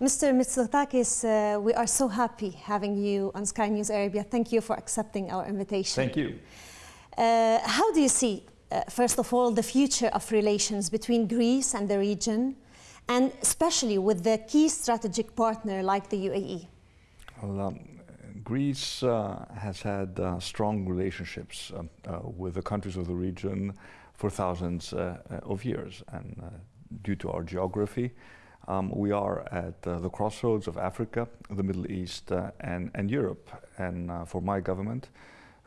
Mr. Mitsotakis, uh, we are so happy having you on Sky News Arabia. Thank you for accepting our invitation. Thank you. Uh, how do you see, uh, first of all, the future of relations between Greece and the region, and especially with the key strategic partner like the UAE? Well, um, Greece uh, has had uh, strong relationships um, uh, with the countries of the region for thousands of years. And uh, due to our geography, um, we are at the crossroads of Africa, the Middle East, and, and Europe. And for my government,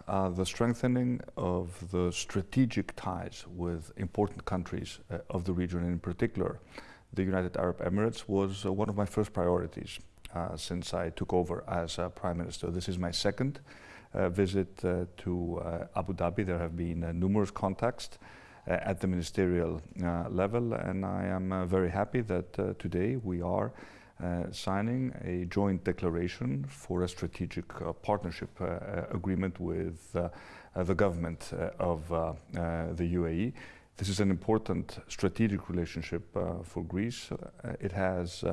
the strengthening of the strategic ties with important countries of the region, in particular the United Arab Emirates, was one of my first priorities. Uh, since I took over as uh, Prime Minister. This is my second uh, visit to Abu Dhabi. There have been numerous contacts Uh, at the ministerial uh, level, and I am uh, very happy that today we are uh, signing a joint declaration for a strategic uh, partnership uh, agreement with the government of the UAE. This is an important strategic relationship for Greece. it has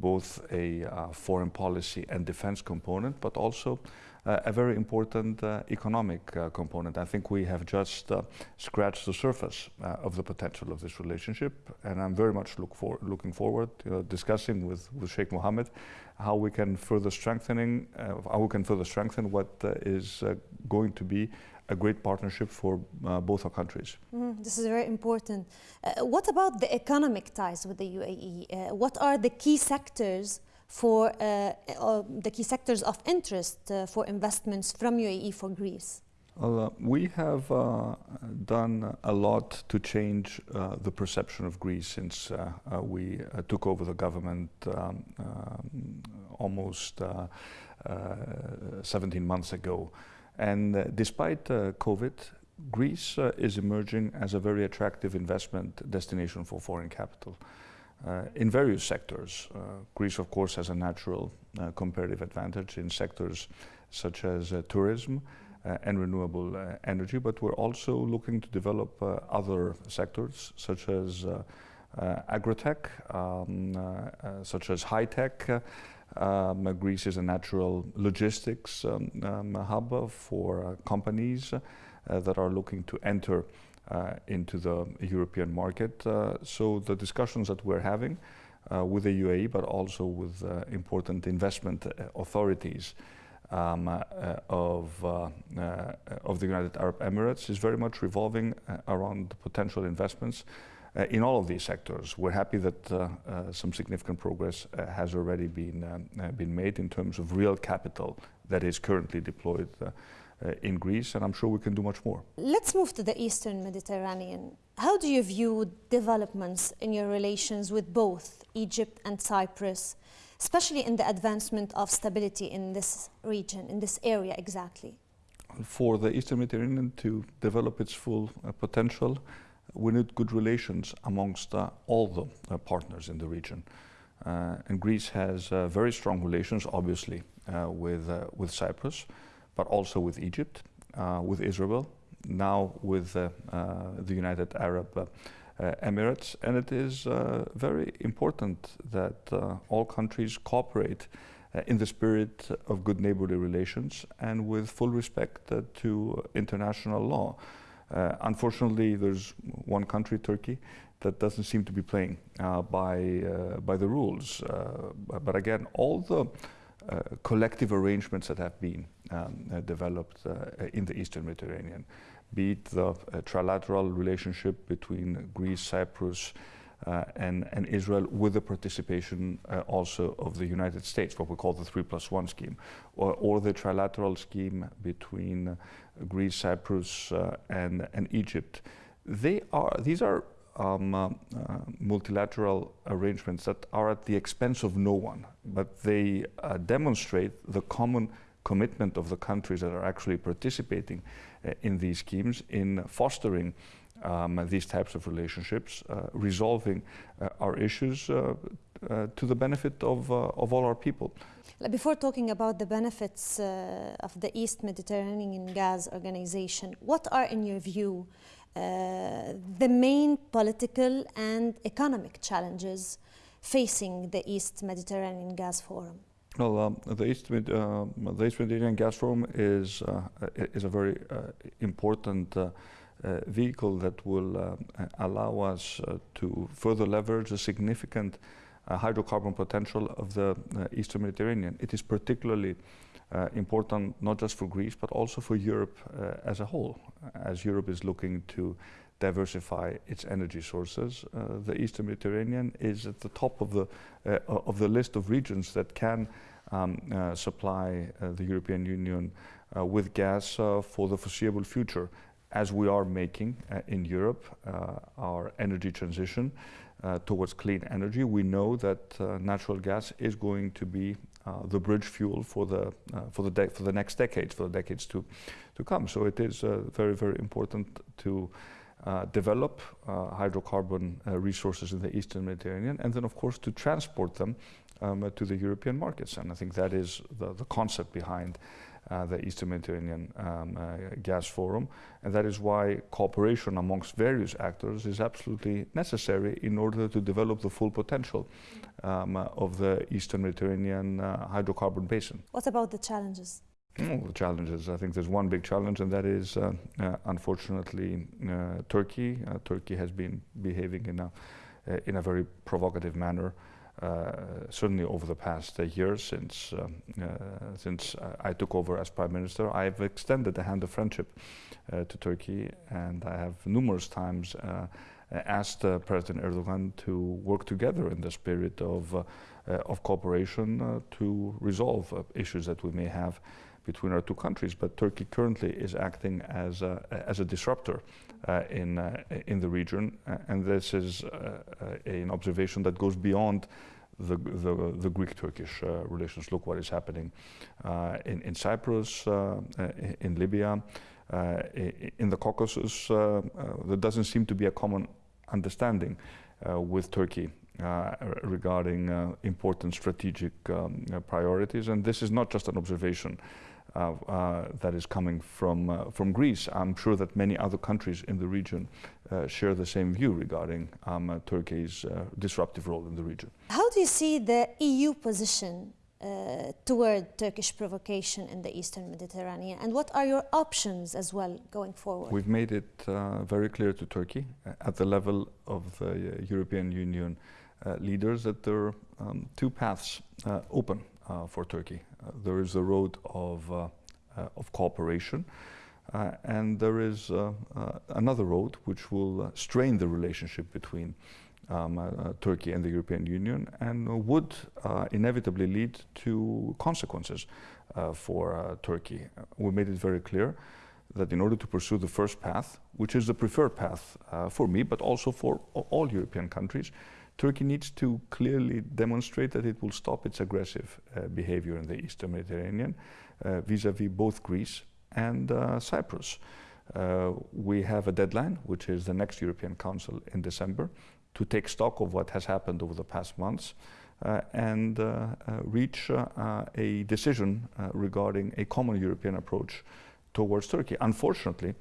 both a uh, foreign policy and defense component, but also uh, a very important uh, economic component. I think we have just scratched the surface of the potential of this relationship, and I'm very much look for, looking forward to discussing with, with Sheikh Mohammed how we can further strengthening how we can further strengthen what is going to be a great partnership for uh, both our countries. Mm, this is very important. Uh, what about the economic ties with the UAE? Uh, what are the key sectors for uh, uh, the key sectors of interest uh, for investments from UAE for Greece? Well, we have done a lot to change the perception of Greece since we took over the government um, um, almost 17 months ago. And uh, despite uh, COVID, Greece uh, is emerging as a very attractive investment destination for foreign capital. Uh, in various sectors. Uh, Greece, of course, has a natural uh, comparative advantage in sectors such as tourism and renewable energy, but we're also looking to develop other sectors such as agrotech, um, such as high tech, um, Greece is a natural logistics um, um, hub for uh, companies uh, that are looking to enter uh, into the European market. Uh, so the discussions that we're having uh, with the UAE, but also with uh, important investment authorities um, of, of the United Arab Emirates is very much revolving around potential investments uh, in all of these sectors. We're happy that uh, uh, some significant progress has already been, um, been made in terms of real capital that is currently deployed in Greece, and I'm sure we can do much more. Let's move to the Eastern Mediterranean. How do you view developments in your relations with both Egypt and Cyprus, especially in the advancement of stability in this region, in this area exactly? For the Eastern Mediterranean to develop its full uh, potential, we need good relations amongst uh, all the uh, partners in the region. Uh, and Greece has very strong relations, obviously, with, with Cyprus, but also with Egypt, with Israel, now with the United Arab Emirates. And it is very important that all countries cooperate uh, in the spirit of good neighborly relations and with full respect uh, to international law. Uh, unfortunately, there's one country, Turkey, that doesn't seem to be playing uh, by, uh, by the rules. Uh, but again, all the uh, collective arrangements that have been um, uh, developed in the Eastern Mediterranean, be it the trilateral relationship between Greece, Cyprus, and, and, Israel with the participation uh, also of the United States, what we call the 3 plus 1 scheme, or, or the trilateral scheme between Greece, Cyprus, uh, and, and Egypt. They are, these are um, uh, uh, multilateral arrangements that are at the expense of no one, but they uh, demonstrate the common commitment of the countries that are actually participating uh, in these schemes in fostering um, these types of relationships, uh, resolving uh, our issues to the benefit of, of all our people. Before talking about the benefits uh, of the East Mediterranean Gas Organization, what are, in your view, uh, the main political and economic challenges facing the East Mediterranean Gas Forum? Well, um, the, East Med, uh, the East Mediterranean Gas Forum is uh, is a very uh, important uh, uh, vehicle that will uh, allow us to further leverage the significant hydrocarbon potential of the Eastern Mediterranean. It is particularly important not just for Greece but also for Europe as a whole, as Europe is looking to diversify its energy sources. Uh, the Eastern Mediterranean is at the top of the uh, of the list of regions that can um, uh, supply uh, the European Union uh, with gas uh, for the foreseeable future, as we are making in Europe our energy transition towards clean energy. We know that natural gas is going to be the bridge fuel for the for the for the next decades, for the decades to to come. So it is very very important to uh, develop uh, hydrocarbon uh, resources in the Eastern Mediterranean, and then, of course, to transport them um, to the European markets. And I think that is the, the concept behind uh, the Eastern Mediterranean um, uh, Gas Forum. And that is why cooperation amongst various actors is absolutely necessary in order to develop the full potential um, of the Eastern Mediterranean hydrocarbon basin. What about the challenges? Oh, the challenges. I think there's one big challenge, and that is, uh, uh, unfortunately, uh, Turkey. Uh, Turkey has been behaving in a uh, in a very provocative manner, uh, Uh, certainly over the past uh, year since um, uh, since I took over as prime minister. I've extended the hand of friendship to Turkey, and I have numerous times asked President Erdogan to work together in the spirit of of cooperation to resolve issues that we may have between our two countries, but Turkey currently is acting as a, as a disruptor uh, in, uh, in the region, uh, and this is uh, an observation that goes beyond the, the, the Greek-Turkish uh, relations. Look what is happening uh, in, in Cyprus, in Libya, in the Caucasus. there doesn't seem to be a common understanding with Turkey uh, regarding uh, important strategic um, priorities. And this is not just an observation uh, uh, that is coming from, uh, from Greece. I'm sure that many other countries in the region share the same view regarding um, Turkey's disruptive role in the region. How do you see the EU position uh, toward Turkish provocation in the Eastern Mediterranean? And what are your options as well going forward? We've made it uh, very clear to Turkey uh, at the level of the European Union leaders that there are um, two paths open for Turkey. Uh, there is a road of, uh, uh, of cooperation. and there is another road which will strain the relationship between um, Turkey and the European Union and would inevitably lead to consequences for Turkey. we made it very clear that in order to pursue the first path, which is the preferred path uh, for me, but also for all European countries, Turkey needs to clearly demonstrate that it will stop its aggressive uh, behavior in the Eastern Mediterranean uh, vis-à-vis -vis both Greece and uh, Cyprus. Uh, we have a deadline, which is the next European Council in December, to take stock of what has happened over the past months uh, and uh, reach a decision regarding a common European approach towards Turkey. Unfortunately,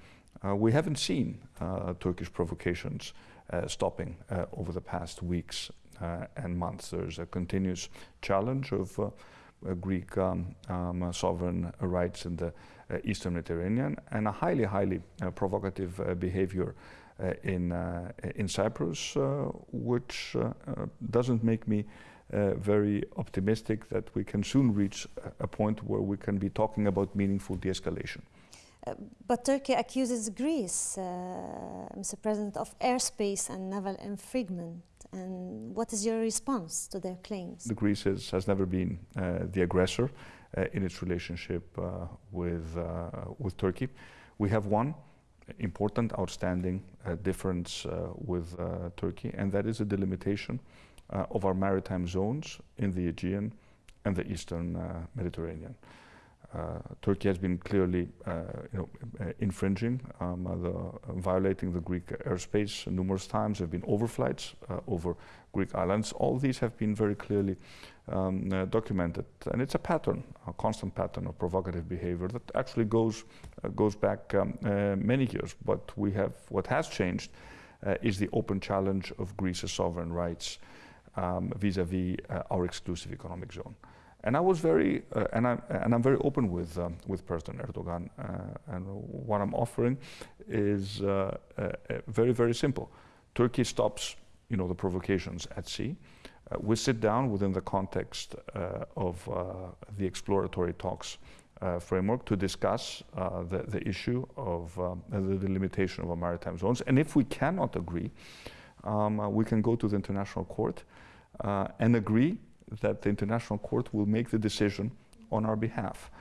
Uh, we haven't seen uh, Turkish provocations uh, stopping uh, over the past weeks uh, and months. There's a continuous challenge of uh, Greek um, um, sovereign rights in the Eastern Mediterranean and a highly, highly provocative behavior in, in Cyprus, which doesn't make me uh, very optimistic that we can soon reach a point where we can be talking about meaningful de-escalation. Uh, but Turkey accuses Greece, uh, Mr. President, of airspace and naval infringement. And what is your response to their claims? The Greece is, has never been uh, the aggressor uh, in its relationship uh, with, uh, with Turkey. We have one important, outstanding difference with Turkey, and that is a delimitation of our maritime zones in the Aegean and the Eastern Mediterranean. Uh, Turkey has been clearly, uh, you know, uh, infringing, um, the, violating the Greek airspace numerous times. There have been overflights over Greek islands. All these have been very clearly um, documented, and it's a pattern, a constant pattern of provocative behavior that actually goes goes back um, many years. But we have what has changed is the open challenge of Greece's sovereign rights. um, vis-à-vis uh, our exclusive economic zone. And I was very, uh, and, I'm, and I'm very open with, um, with President Erdogan. Uh, and what I'm offering is uh, uh, very, very simple. Turkey stops, you know, the provocations at sea. Uh, we sit down within the context of the exploratory talks framework to discuss the, the issue of um, the delimitation of our maritime zones. And if we cannot agree, um, we can go to the International Court and agree that the International Court will make the decision on our behalf.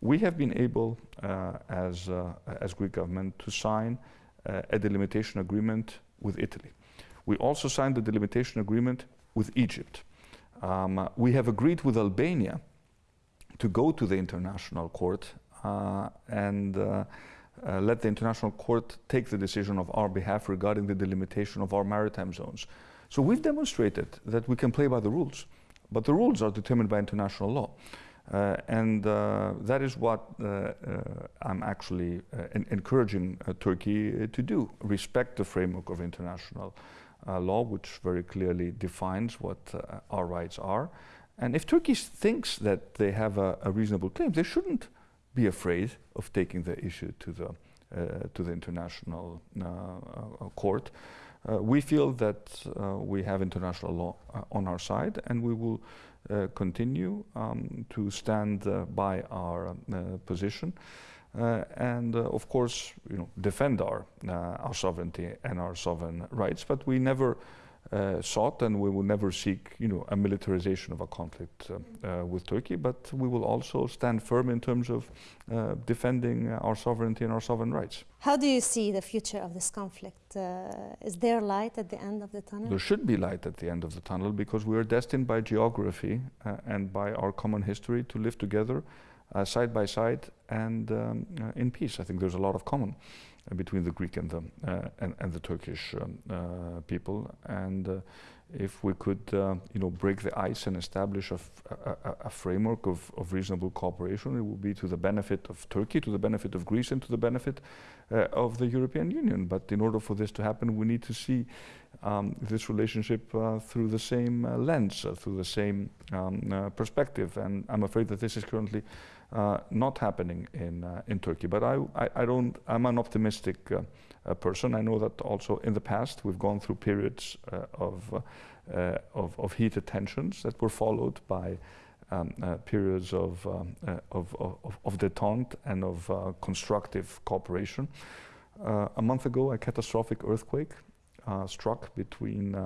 We have been able, uh, as, uh, as Greek government, to sign uh, a delimitation agreement with Italy. We also signed the delimitation agreement with Egypt. Um, we have agreed with Albania to go to the International Court uh, and uh, uh, let the International Court take the decision of our behalf regarding the delimitation of our maritime zones. So we've demonstrated that we can play by the rules. But the rules are determined by international law. Uh, and uh, that is what uh, uh I'm actually uh, encouraging uh, Turkey to do respect the framework of international law, which very clearly defines what our rights are. And if Turkey thinks that they have a, a, reasonable claim, they shouldn't be afraid of taking the issue to the, to the international court. Uh, we feel that uh, we have international law uh, on our side and we will continue um, to stand by our position. Uh, and uh, of course, you know, defend our uh, our sovereignty and our sovereign rights. But we never uh, sought and we will never seek you know, a militarization of a conflict uh, uh, with Turkey, but we will also stand firm in terms of uh, defending our sovereignty and our sovereign rights. How do you see the future of this conflict? Uh, is there light at the end of the tunnel? There should be light at the end of the tunnel because we are destined by geography uh, and by our common history to live together side by side and um, in peace. I think there's a lot of common between the Greek and the uh, and, and, the Turkish um, uh, people. And uh, if we could, you know, break the ice and establish a, a, framework of, of, reasonable cooperation, it would be to the benefit of Turkey, to the benefit of Greece, and to the benefit of the European Union. But in order for this to happen, we need to see um, this relationship uh, through the same uh, lens, uh, through the same um, perspective. And I'm afraid that this is currently uh, not happening in uh, in Turkey. But I, I, I, don't. I'm an optimistic uh, person. I know that also in the past we've gone through periods of, of, of heated tensions that were followed by um, uh, periods of, um, uh, of, of, of, detente and of uh, constructive cooperation. a month ago, a catastrophic earthquake struck between,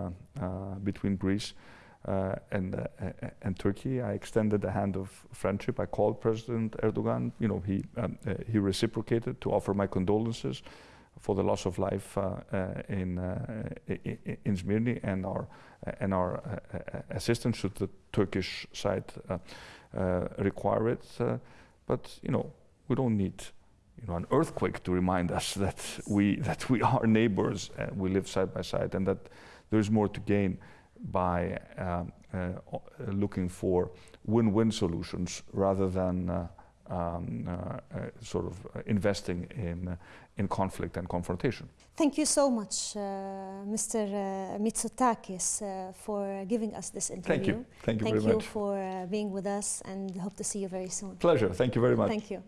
between Greece uh, Uh, and uh, and Turkey. I extended a hand of friendship. I called President Erdogan. You know, he um, uh, he reciprocated to offer my condolences for the loss of life uh, uh, in in Smyrni and our and our assistance should the Turkish side require it. but you know, we don't need you know, an earthquake to remind us that we that we are neighbors and we live side by side, and that there is more to gain by um, uh, looking for win-win solutions rather than uh, um, uh, sort of investing in, in conflict and confrontation. Thank you so much, Mr. Mitsotakis, for giving us this interview. Thank you. Thank you Thank very you much. for being with us and hope to see you very soon. Pleasure. Thank you very much. Thank you.